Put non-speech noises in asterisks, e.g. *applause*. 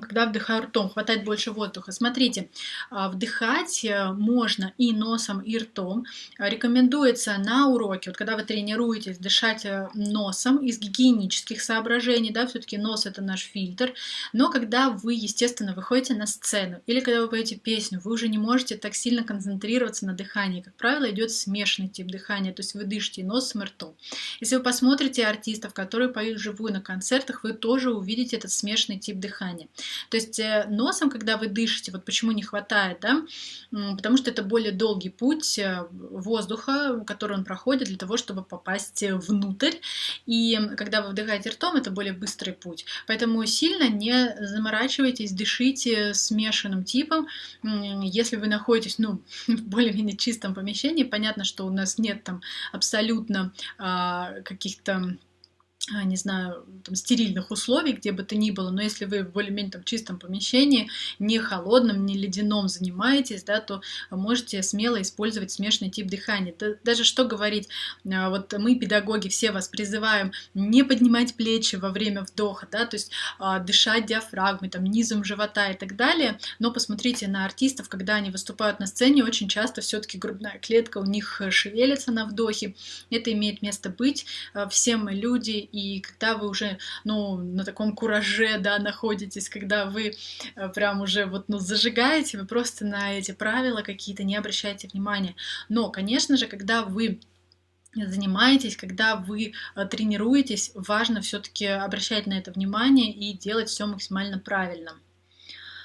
когда вдыхаю ртом, хватать больше воздуха. Смотрите, а, вдыхать э, можно и носом, и ртом. Рекомендуется на уроке, вот когда вы тренируетесь, дышать э, носом из гигиенических соображений, да, все-таки нос это наш фильтр. Но когда вы, естественно, выходите на сцену или когда вы поете песню, вы уже не можете так сильно концентрироваться на дыхании. Как правило, идет смешанный тип дыхания, то есть вы дышите носом и ртом. Если вы посмотрите артистов, которые поют живую на концертах, вы тоже увидите этот смешанный тип дыхания. То есть э, носом, когда вы дышите, вот почему не хватает, да, потому что это более долгий путь э, воздуха, который он проходит для того, чтобы попасть внутрь. И когда вы вдыхаете ртом, это более быстрый путь. Поэтому сильно не заморачивайтесь, дышите смешанным типом. Если вы находитесь, ну, *laughs* в более-менее чистом помещении, понятно, что у нас нет там абсолютно а, каких-то не знаю, там, стерильных условий, где бы то ни было, но если вы в более-менее там, чистом помещении, не холодном, не ледяном занимаетесь, да, то можете смело использовать смешанный тип дыхания. Да, даже что говорить, а, вот мы, педагоги, все вас призываем не поднимать плечи во время вдоха, да, то есть а, дышать диафрагмой, там, низом живота и так далее, но посмотрите на артистов, когда они выступают на сцене, очень часто все-таки грудная клетка у них шевелится на вдохе, это имеет место быть, все мы люди, и когда вы уже, ну, на таком кураже, да, находитесь, когда вы э, прям уже вот, ну, зажигаете, вы просто на эти правила какие-то не обращаете внимания. Но, конечно же, когда вы занимаетесь, когда вы э, тренируетесь, важно все-таки обращать на это внимание и делать все максимально правильно.